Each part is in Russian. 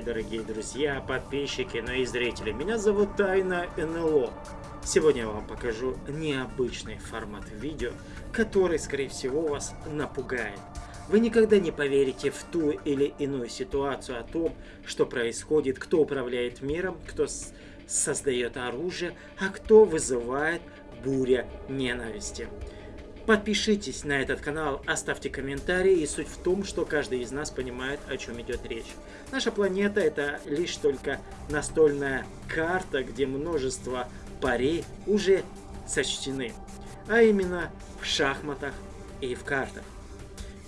меня подписчики, но и зрители. Меня зовут Тайна НЛО. Сегодня я вам покажу необычный формат видео, который, скорее всего, вас напугает. Вы никогда не поверите в ту или иную ситуацию о том, что происходит, кто управляет миром, кто создает оружие, а кто вызывает буря ненависти. Подпишитесь на этот канал, оставьте комментарии, и суть в том, что каждый из нас понимает, о чем идет речь. Наша планета это лишь только настольная карта, где множество парей уже сочтены, а именно в шахматах и в картах.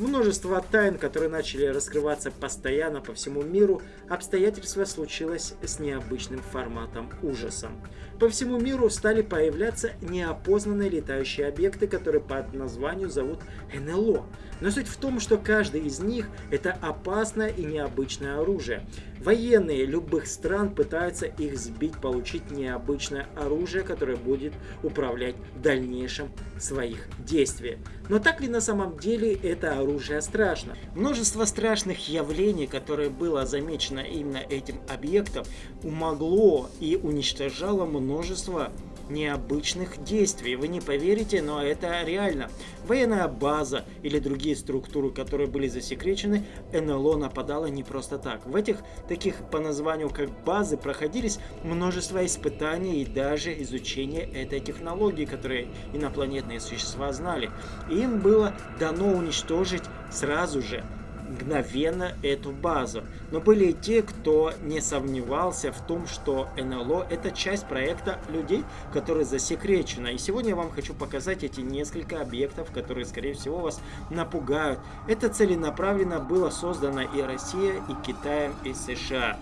Множество тайн, которые начали раскрываться постоянно по всему миру, обстоятельства случилось с необычным форматом ужасом. По всему миру стали появляться неопознанные летающие объекты, которые по названию зовут НЛО. Но суть в том, что каждый из них это опасное и необычное оружие. Военные любых стран пытаются их сбить, получить необычное оружие, которое будет управлять в дальнейшем своих действий. Но так ли на самом деле это оружие страшно? Множество страшных явлений, которые было замечено именно этим объектом, умогло и уничтожало множество необычных действий. Вы не поверите, но это реально. Военная база или другие структуры, которые были засекречены, НЛО нападало не просто так. В этих таких по названию как базы проходились множество испытаний и даже изучение этой технологии, которые инопланетные существа знали. Им было дано уничтожить сразу же мгновенно эту базу. Но были и те, кто не сомневался в том, что НЛО это часть проекта людей, которые засекречены. И сегодня я вам хочу показать эти несколько объектов, которые, скорее всего, вас напугают. Это целенаправленно было создано и Россия, и Китаем, и США.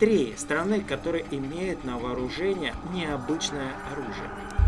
Три страны, которые имеют на вооружение необычное оружие.